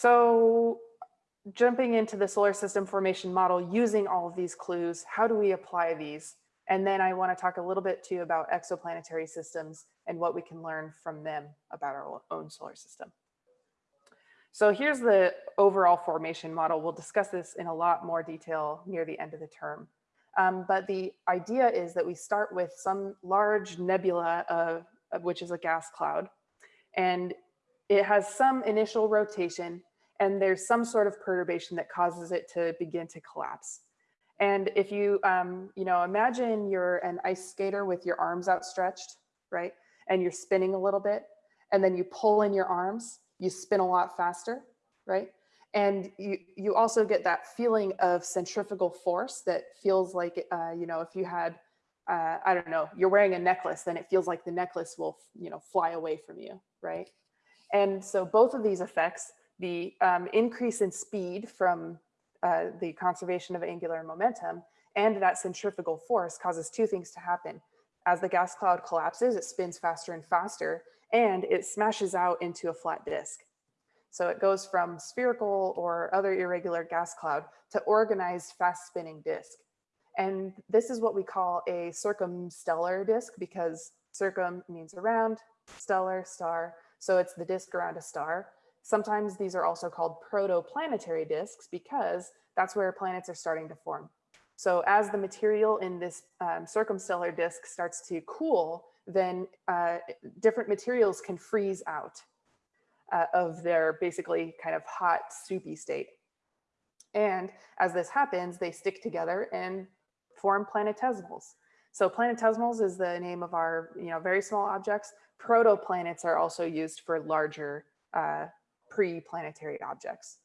So jumping into the solar system formation model using all of these clues, how do we apply these? And then I want to talk a little bit too about exoplanetary systems and what we can learn from them about our own solar system. So here's the overall formation model. We'll discuss this in a lot more detail near the end of the term. Um, but the idea is that we start with some large nebula, uh, which is a gas cloud, and it has some initial rotation and there's some sort of perturbation that causes it to begin to collapse. And if you, um, you know, imagine you're an ice skater with your arms outstretched, right? And you're spinning a little bit, and then you pull in your arms, you spin a lot faster, right? And you, you also get that feeling of centrifugal force that feels like, uh, you know, if you had, uh, I don't know, you're wearing a necklace, then it feels like the necklace will, you know, fly away from you, right? And so both of these effects, the um, increase in speed from uh, the conservation of angular momentum and that centrifugal force causes two things to happen. As the gas cloud collapses, it spins faster and faster and it smashes out into a flat disk. So it goes from spherical or other irregular gas cloud to organized fast spinning disk. And this is what we call a circumstellar disk because circum means around, stellar, star. So it's the disk around a star. Sometimes these are also called protoplanetary disks because that's where planets are starting to form. So as the material in this um, circumstellar disk starts to cool, then uh, different materials can freeze out uh, of their basically kind of hot soupy state. And as this happens, they stick together and form planetesimals. So planetesimals is the name of our you know, very small objects. Protoplanets are also used for larger uh, pre-planetary objects.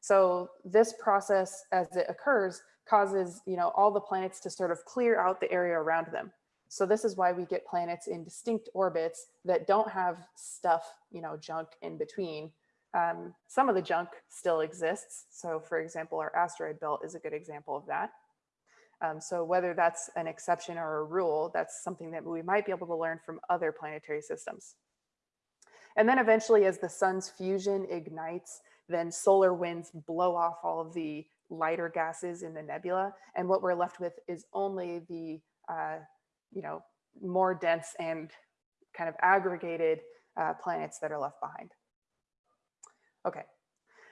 So this process as it occurs causes you know, all the planets to sort of clear out the area around them. So this is why we get planets in distinct orbits that don't have stuff, you know, junk in between. Um, some of the junk still exists. So for example, our asteroid belt is a good example of that. Um, so whether that's an exception or a rule, that's something that we might be able to learn from other planetary systems. And then eventually as the sun's fusion ignites, then solar winds blow off all of the lighter gases in the nebula. And what we're left with is only the uh, you know, more dense and kind of aggregated uh, planets that are left behind. Okay,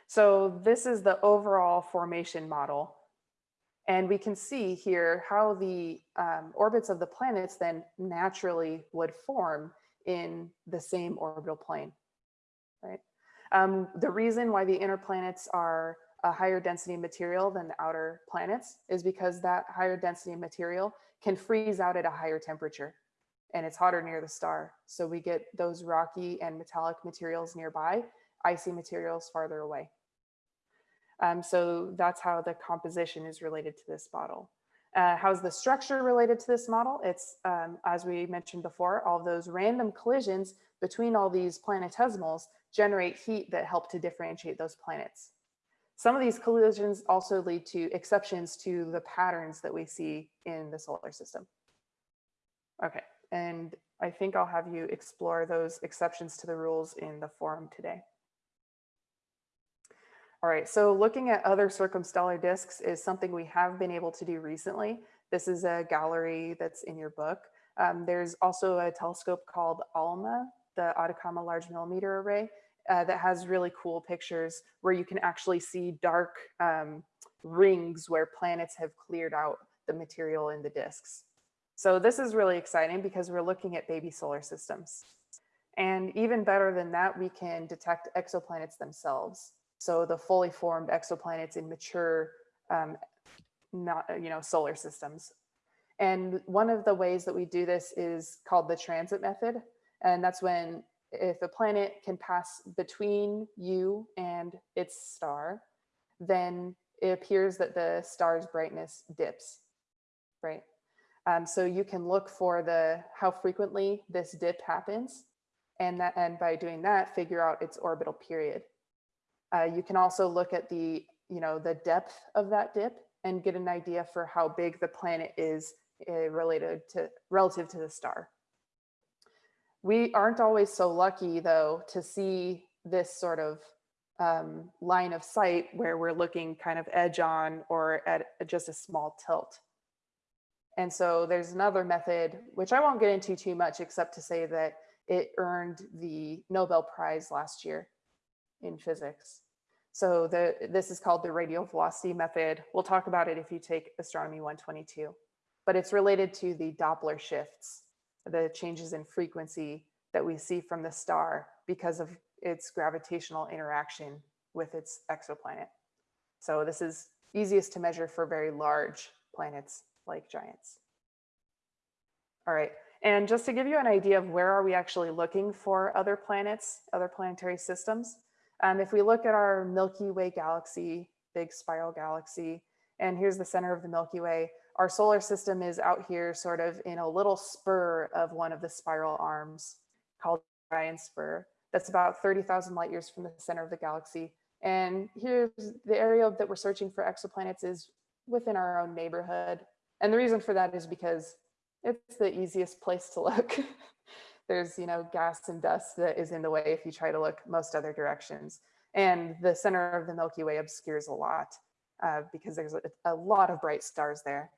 so this is the overall formation model. And we can see here how the um, orbits of the planets then naturally would form in the same orbital plane, right? Um, the reason why the inner planets are a higher density material than the outer planets is because that higher density material can freeze out at a higher temperature and it's hotter near the star. So we get those rocky and metallic materials nearby, icy materials farther away. Um, so that's how the composition is related to this model. Uh, how's the structure related to this model? It's, um, as we mentioned before, all those random collisions between all these planetesimals generate heat that help to differentiate those planets. Some of these collisions also lead to exceptions to the patterns that we see in the solar system. Okay, and I think I'll have you explore those exceptions to the rules in the forum today. All right, so looking at other circumstellar disks is something we have been able to do recently. This is a gallery that's in your book. Um, there's also a telescope called ALMA, the Atacama Large Millimeter Array, uh, that has really cool pictures where you can actually see dark um, rings where planets have cleared out the material in the disks. So this is really exciting because we're looking at baby solar systems. And even better than that, we can detect exoplanets themselves. So the fully formed exoplanets in mature um, not, you know, solar systems. And one of the ways that we do this is called the transit method. And that's when if a planet can pass between you and its star, then it appears that the star's brightness dips, right? Um, so you can look for the how frequently this dip happens, and that and by doing that, figure out its orbital period. Uh, you can also look at the you know the depth of that dip and get an idea for how big the planet is uh, related to relative to the star. We aren't always so lucky though to see this sort of um, line of sight where we're looking kind of edge on or at just a small tilt. And so there's another method, which I won't get into too much, except to say that it earned the Nobel Prize last year in physics. So the, this is called the radial velocity method. We'll talk about it if you take astronomy 122, but it's related to the Doppler shifts, the changes in frequency that we see from the star because of its gravitational interaction with its exoplanet. So this is easiest to measure for very large planets like giants. All right, and just to give you an idea of where are we actually looking for other planets, other planetary systems, um, if we look at our Milky Way galaxy, big spiral galaxy, and here's the center of the Milky Way, our solar system is out here sort of in a little spur of one of the spiral arms called the Orion Spur. That's about 30,000 light years from the center of the galaxy. And here's the area that we're searching for exoplanets is within our own neighborhood. And the reason for that is because it's the easiest place to look. There's, you know, gas and dust that is in the way if you try to look most other directions. And the center of the Milky Way obscures a lot uh, because there's a, a, lot of bright stars there.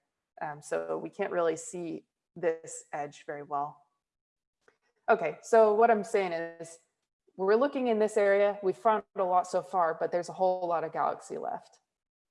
Um, so we can't really see this edge very well. Okay, so what I'm saying is we're looking in this area. We've found a lot so far, but there's a whole lot of galaxy left.